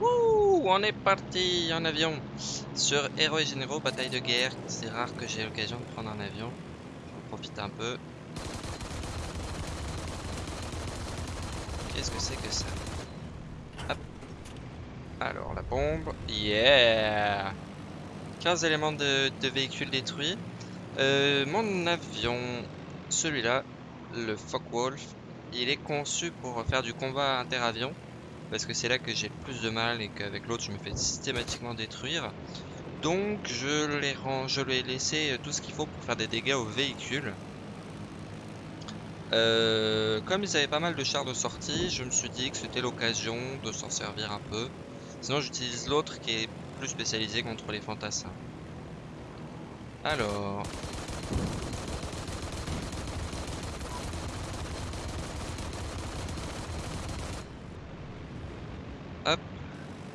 On est parti en avion sur Héros et Généraux, bataille de guerre. C'est rare que j'ai l'occasion de prendre un avion. J'en profite un peu. Qu'est-ce que c'est que ça? Hop. Alors, la bombe. Yeah 15 éléments de, de véhicules détruits. Euh, mon avion, celui-là, le Focke-Wulf, il est conçu pour faire du combat interavion parce que c'est là que j'ai le plus de mal et qu'avec l'autre je me fais systématiquement détruire. Donc je l'ai je lui ai laissé tout ce qu'il faut pour faire des dégâts au véhicule. Euh, comme ils avaient pas mal de chars de sortie, je me suis dit que c'était l'occasion de s'en servir un peu. Sinon j'utilise l'autre qui est plus spécialisé contre les fantassins. Alors... Hop.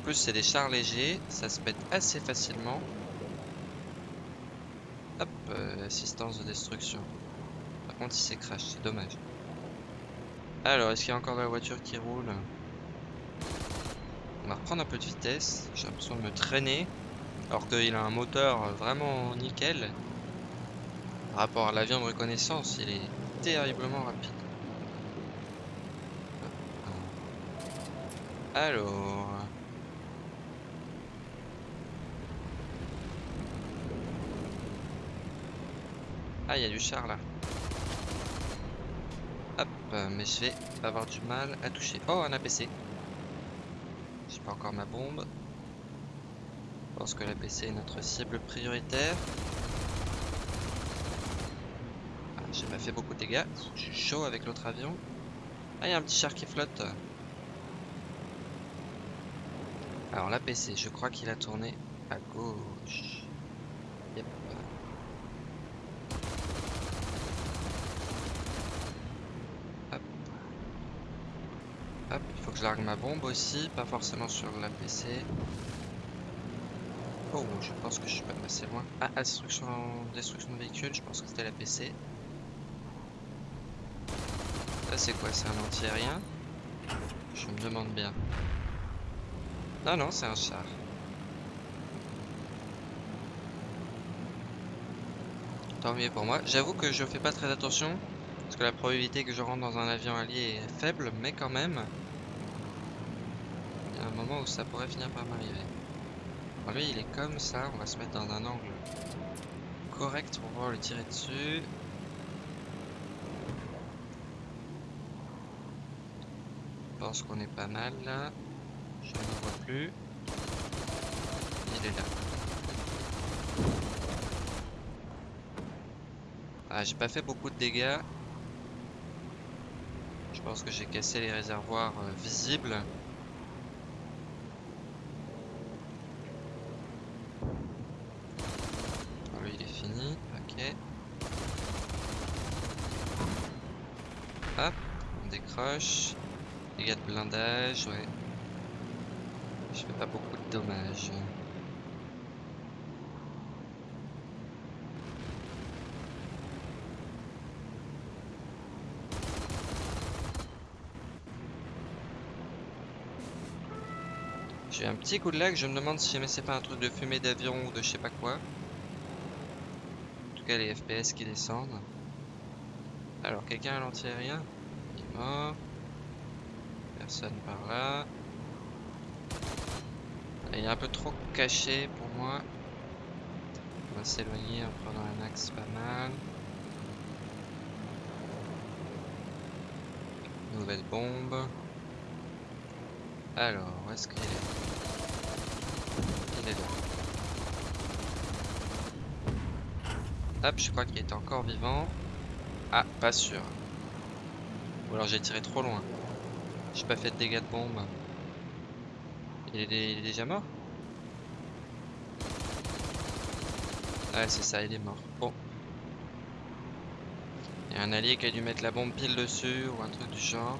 En plus c'est des chars légers, ça se pète assez facilement. Hop, euh, assistance de destruction. Par contre il s'est crash, c'est dommage. Alors, est-ce qu'il y a encore de la voiture qui roule? On va reprendre un peu de vitesse. J'ai l'impression de me traîner. Alors qu'il a un moteur vraiment nickel. Par rapport à l'avion de reconnaissance, il est terriblement rapide. Alors... Ah, il y a du char là. Hop, mais je vais avoir du mal à toucher. Oh, un APC. J'ai pas encore ma bombe. Je pense que l'APC est notre cible prioritaire. Ah, j'ai pas fait beaucoup de dégâts. Je suis chaud avec l'autre avion. Ah, il y a un petit char qui flotte. Alors l'APC, je crois qu'il a tourné à gauche. Hop. Hop, il faut que je largue ma bombe aussi, pas forcément sur l'APC. Oh, je pense que je suis pas passé loin. Ah, destruction, destruction de véhicule, je pense que c'était l'APC. Ça c'est quoi? C'est un anti-aérien? Je me demande bien. Non, non, c'est un char. Tant mieux pour moi. J'avoue que je fais pas très attention. Parce que la probabilité que je rentre dans un avion allié est faible, mais quand même. Il y a un moment où ça pourrait finir par m'arriver. Lui, il est comme ça. On va se mettre dans un angle correct pour pouvoir le tirer dessus. Je pense qu'on est pas mal là. Je ne le vois plus. Il est là. Ah, j'ai pas fait beaucoup de dégâts. Je pense que j'ai cassé les réservoirs euh, visibles. lui, il est fini. Ok. Hop, on décroche. Dégâts de blindage, ouais. Je fais pas beaucoup de dommages. J'ai un petit coup de lag, je me demande si jamais c'est pas un truc de fumée d'avion ou de je sais pas quoi. En tout cas les FPS qui descendent. Alors quelqu'un à l'anti-aérien Il est mort. Personne par là. Il est un peu trop caché pour moi. On va s'éloigner en prenant un axe pas mal. Nouvelle bombe. Alors, où est-ce qu'il est, Il est là. Hop, je crois qu'il est encore vivant. Ah, pas sûr. Ou alors j'ai tiré trop loin. J'ai pas fait de dégâts de bombe. Il est, déjà mort Ouais, c'est ça, il est mort. Bon. Il y a un allié qui a dû mettre la bombe pile dessus ou un truc du genre.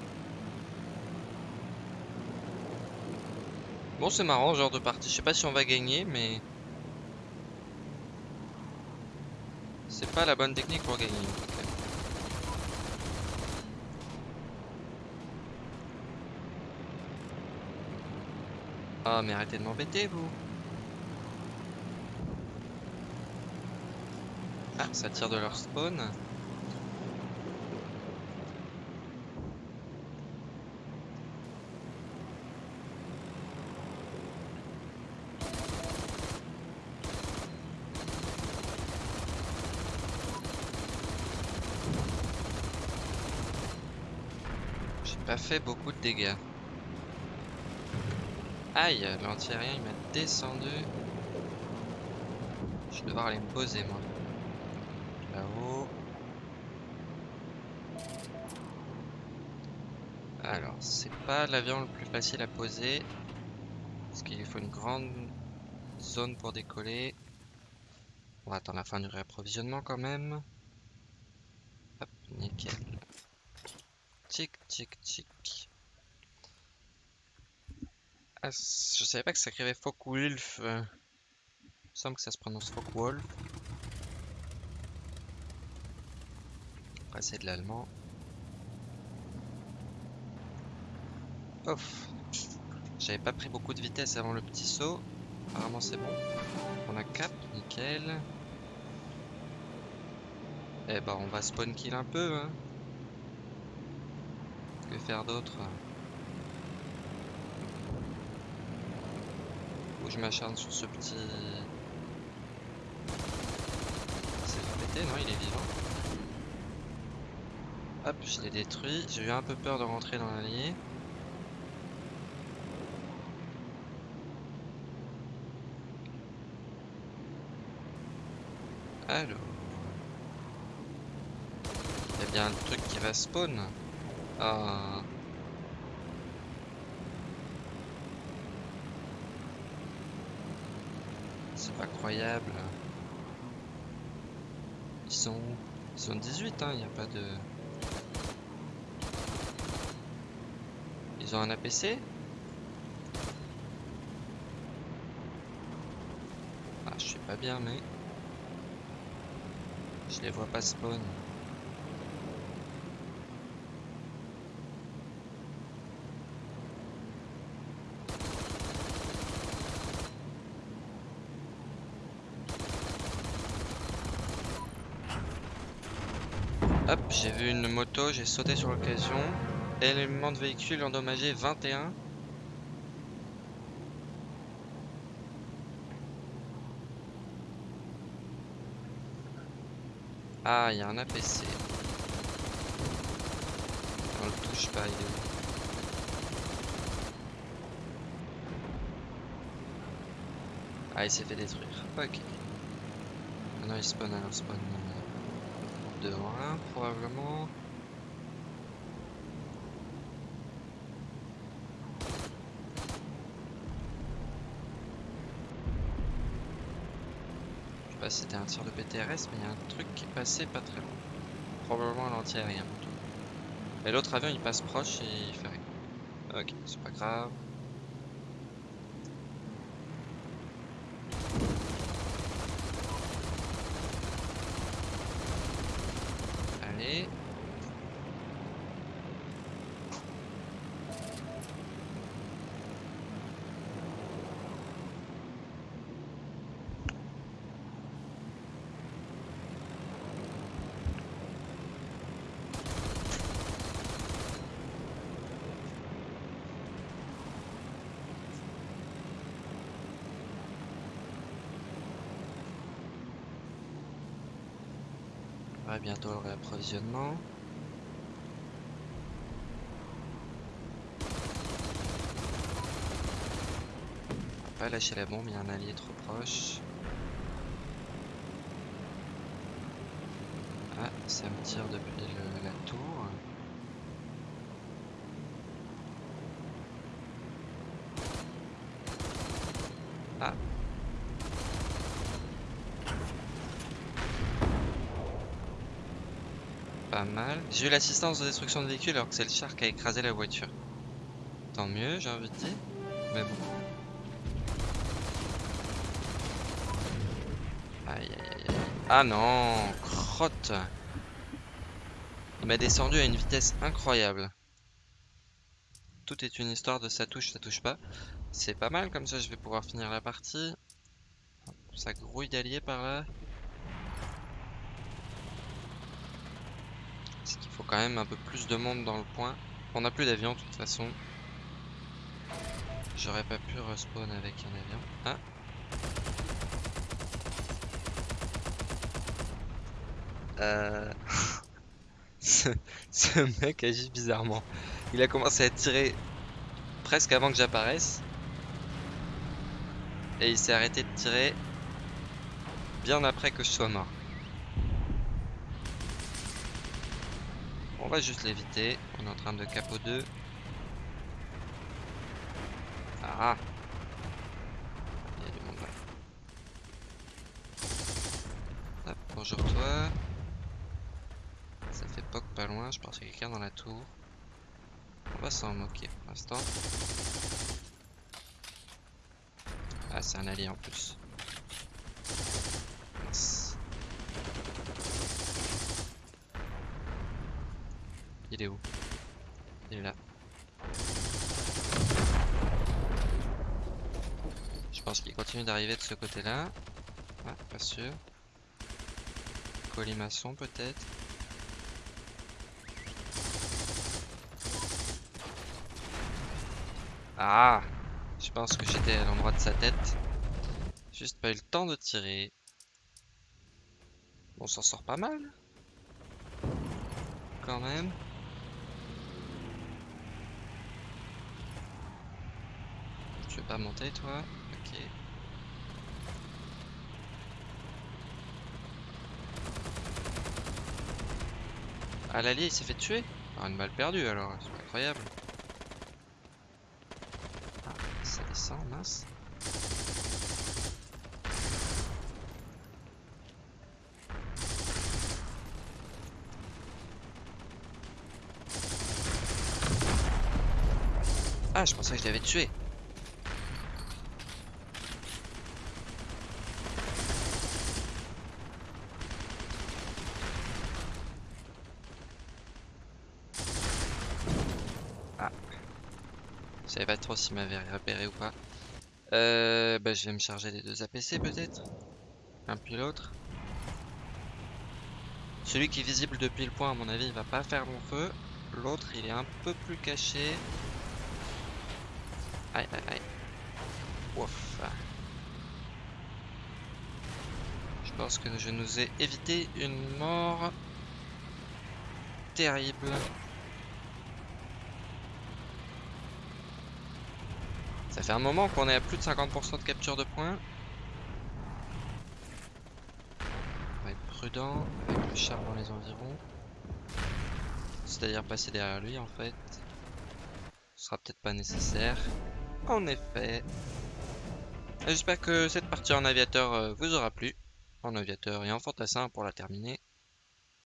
Bon, c'est marrant, genre de partie. Je sais pas si on va gagner, mais... C'est pas la bonne technique pour gagner, Ah, mais arrêtez de m'embêter, vous. Ah, ça tire de leur spawn. J'ai pas fait beaucoup de dégâts. Aïe, l'anti-aérien il m'a descendu. Je vais devoir aller me poser moi. Là-haut. Alors, c'est pas l'avion le plus facile à poser. Parce qu'il faut une grande zone pour décoller. On va attendre la fin du réapprovisionnement quand même. Hop, nickel. Tic, tic, tic. Ah, je savais pas que ça écrivait Focke-Wulf. euh. Il me semble que ça se prononce Focke-Wolf. Après, c'est de l'allemand. Ouf. J'avais pas pris beaucoup de vitesse avant le petit saut. Apparemment, c'est bon. On a cap, nickel. Eh ben, on va spawn kill un peu, hein. Que faire d'autre? Je m'acharne sur ce petit... C'est péter, non Il est vivant. Hop, je l'ai détruit. J'ai eu un peu peur de rentrer dans l'allié. Alors... Il y a bien un truc qui va spawn. Ah... C'est pas croyable. Ils sont où? Ils sont 18, hein, il n'y a pas de... Ils ont un APC Ah, je sais pas bien, mais... Je les vois pas spawn. J'ai vu une moto, j'ai sauté sur l'occasion. Élément de véhicule endommagé 21. Ah, il y a un APC. On le touche pas, il est Ah, il s'est fait détruire. Ok. Maintenant il spawn, alors spawn euh, de 1 probablement. Je sais pas si c'était un tir de PTRS, mais il y a un truc qui passé pas très loin. Probablement l'anti-aérien. Et l'autre avion il passe proche et il fait rien. Ok, c'est pas grave. Bientôt le réapprovisionnement. On va pas lâcher la bombe, il y a un allié trop proche. Ah, ça me tire depuis la tour. Pas mal. J'ai eu l'assistance de destruction de véhicule alors que c'est le char qui a écrasé la voiture. Tant mieux, j'ai envie de dire. Mais bon. Aïe aïe aïe. Ah non, crotte. Il m'a descendu à une vitesse incroyable. Tout est une histoire de ça touche, ça touche pas. C'est pas mal, comme ça je vais pouvoir finir la partie. Ça grouille d'alliés par là. Est-ce qu'il faut quand même un peu plus de monde dans le point On n'a plus d'avion de toute façon. J'aurais pas pu respawn avec un avion. Ah Euh... ce mec agit bizarrement. Il a commencé à tirer presque avant que j'apparaisse. Et il s'est arrêté de tirer bien après que je sois mort. On va juste l'éviter. On est en train de capot 2. Ah Il y a du monde là. Hop, bonjour toi. Ça fait poc pas loin, je pense qu'il y a quelqu'un dans la tour. On va s'en moquer pour l'instant. Ah, c'est un allié en plus. Mince. Il est où? Il est là. Je pense qu'il continue d'arriver de ce côté-là. Ah, pas sûr. Colimaçon peut-être. Ah Je pense que j'étais à l'endroit de sa tête. Juste pas eu le temps de tirer. On s'en sort pas mal. Quand même. Tu veux pas monter toi Ok. Ah l'allié il s'est fait tuer Ah une balle perdue alors, c'est incroyable. ça descend, mince. Ah, je pensais que je l'avais tué. Je savais pas trop s'il m'avait repéré ou pas. Euh, bah, je vais me charger des deux APC peut-être. Un puis l'autre. Celui qui est visible depuis le point, à mon avis, il va pas faire long feu. L'autre, il est un peu plus caché. Aïe, aïe, aïe. Ouf. Je pense que je nous ai évité une mort terrible. Ça fait un moment qu'on est à plus de 50% de capture de points. On va être prudent avec le char dans les environs. C'est-à-dire passer derrière lui en fait. Ce sera peut-être pas nécessaire. En effet. J'espère que cette partie en aviateur euh, vous aura plu. En aviateur et en fantassin pour la terminer.